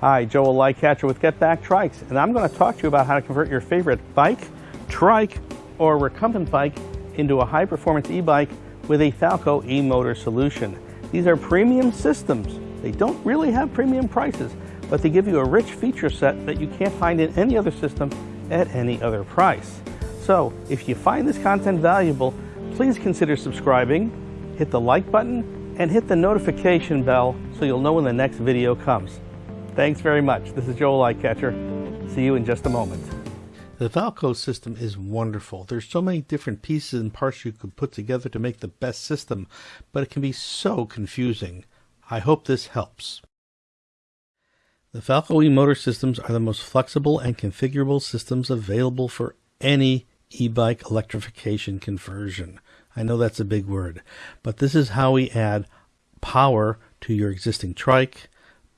Hi, Joel Lightcatcher with Get Back Trikes, and I'm going to talk to you about how to convert your favorite bike, trike, or recumbent bike into a high-performance e-bike with a Falco e-motor solution. These are premium systems. They don't really have premium prices, but they give you a rich feature set that you can't find in any other system at any other price. So if you find this content valuable, please consider subscribing, hit the like button, and hit the notification bell so you'll know when the next video comes. Thanks very much. This is Joel Lightcatcher. See you in just a moment. The Falco system is wonderful. There's so many different pieces and parts you could put together to make the best system, but it can be so confusing. I hope this helps. The Falco e-motor systems are the most flexible and configurable systems available for any e-bike electrification conversion. I know that's a big word, but this is how we add power to your existing trike,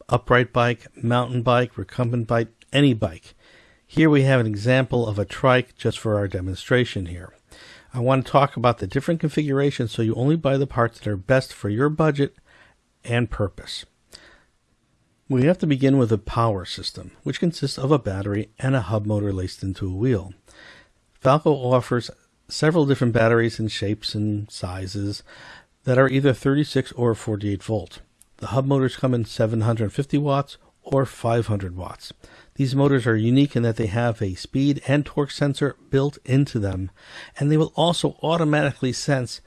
upright bike, mountain bike, recumbent bike, any bike. Here we have an example of a trike just for our demonstration here. I want to talk about the different configurations so you only buy the parts that are best for your budget and purpose. We have to begin with a power system, which consists of a battery and a hub motor laced into a wheel. Falco offers several different batteries in shapes and sizes that are either 36 or 48 volt. The hub motors come in 750 watts or 500 watts. These motors are unique in that they have a speed and torque sensor built into them, and they will also automatically sense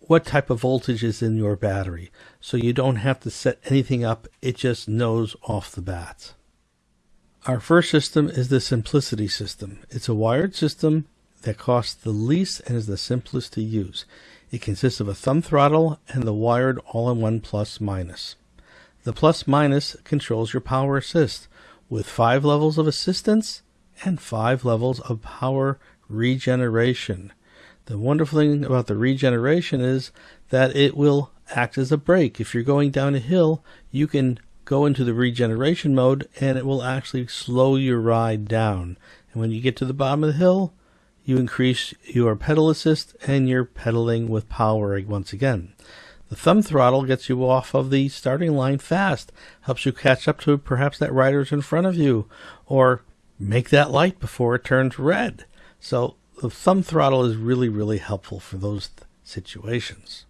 what type of voltage is in your battery. So you don't have to set anything up, it just knows off the bat. Our first system is the Simplicity system. It's a wired system that costs the least and is the simplest to use. It consists of a thumb throttle and the wired all-in-one plus minus. The plus minus controls your power assist with five levels of assistance and five levels of power regeneration. The wonderful thing about the regeneration is that it will act as a brake. If you're going down a hill, you can go into the regeneration mode and it will actually slow your ride down. And when you get to the bottom of the hill, you increase your pedal assist and you're pedaling with power once again. The thumb throttle gets you off of the starting line fast, helps you catch up to perhaps that rider's in front of you, or make that light before it turns red. So the thumb throttle is really, really helpful for those situations.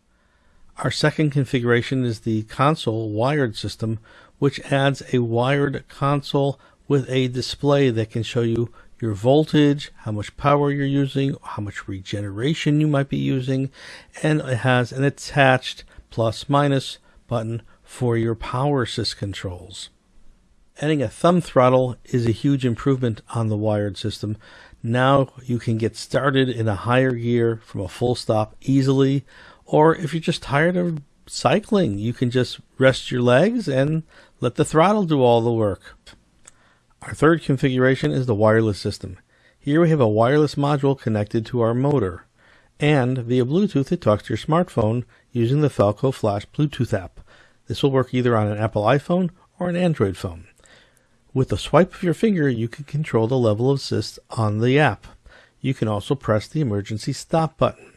Our second configuration is the console wired system, which adds a wired console with a display that can show you your voltage, how much power you're using, how much regeneration you might be using, and it has an attached plus minus button for your power assist controls. Adding a thumb throttle is a huge improvement on the wired system now you can get started in a higher gear from a full stop easily. Or if you're just tired of cycling, you can just rest your legs and let the throttle do all the work. Our third configuration is the wireless system. Here we have a wireless module connected to our motor. And via Bluetooth, it talks to your smartphone using the Falco Flash Bluetooth app. This will work either on an Apple iPhone or an Android phone. With a swipe of your finger, you can control the level of assist on the app. You can also press the emergency stop button.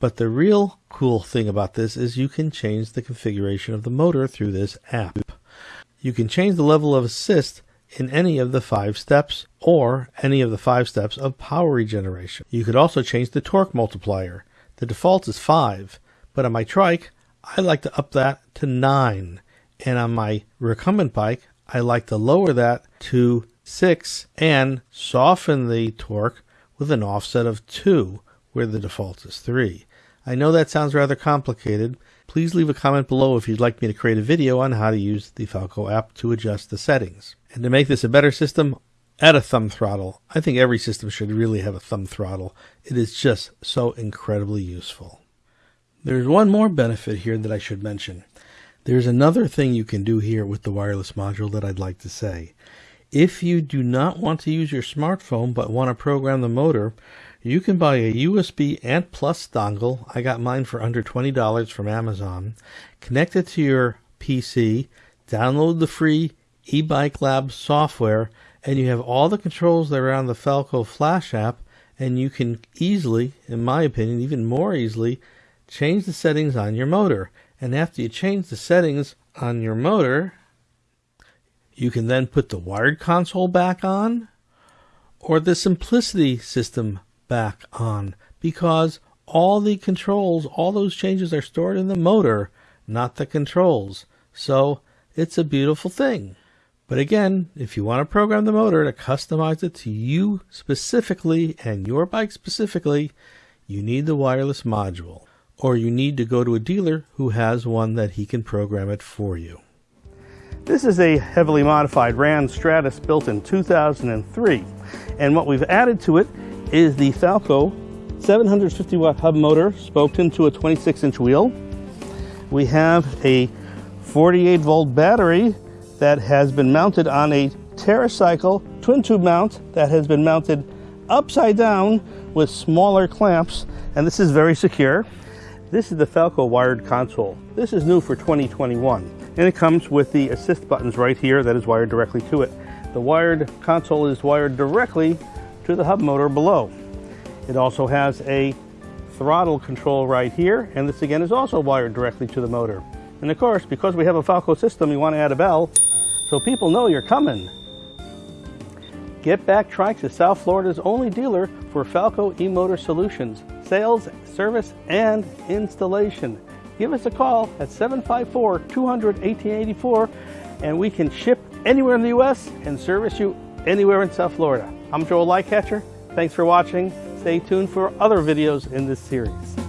But the real cool thing about this is you can change the configuration of the motor through this app. You can change the level of assist in any of the five steps or any of the five steps of power regeneration. You could also change the torque multiplier. The default is 5, but on my trike, I like to up that to 9. And on my recumbent bike, I like to lower that to 6 and soften the torque with an offset of 2 where the default is 3. I know that sounds rather complicated. Please leave a comment below if you'd like me to create a video on how to use the Falco app to adjust the settings. And to make this a better system, add a thumb throttle. I think every system should really have a thumb throttle. It is just so incredibly useful. There's one more benefit here that I should mention. There's another thing you can do here with the wireless module that I'd like to say. If you do not want to use your smartphone but want to program the motor, you can buy a USB Ant Plus dongle. I got mine for under $20 from Amazon. Connect it to your PC, download the free eBike Lab software, and you have all the controls that are on the Falco Flash app, and you can easily, in my opinion, even more easily, change the settings on your motor. And after you change the settings on your motor, You can then put the wired console back on or the simplicity system back on because all the controls, all those changes are stored in the motor, not the controls. So it's a beautiful thing. But again, if you want to program the motor to customize it to you specifically and your bike specifically, you need the wireless module. Or you need to go to a dealer who has one that he can program it for you. This is a heavily modified RANS Stratus built in 2003. And what we've added to it is the Falco 750 watt hub motor spoked into a 26 inch wheel. We have a 48 volt battery that has been mounted on a TerraCycle twin tube mount that has been mounted upside down with smaller clamps and this is very secure. This is the Falco wired console. This is new for 2021 and it comes with the assist buttons right here that is wired directly to it. The wired console is wired directly to the hub motor below. It also has a throttle control right here and this again is also wired directly to the motor. And of course, because we have a Falco system, you want to add a bell so people know you're coming. Get Back Trikes is South Florida's only dealer for Falco e-motor solutions, sales, service, and installation. Give us a call at 754-200-1884 and we can ship anywhere in the U.S. and service you anywhere in South Florida. I'm Joel Lightcatcher. Thanks for watching. Stay tuned for other videos in this series.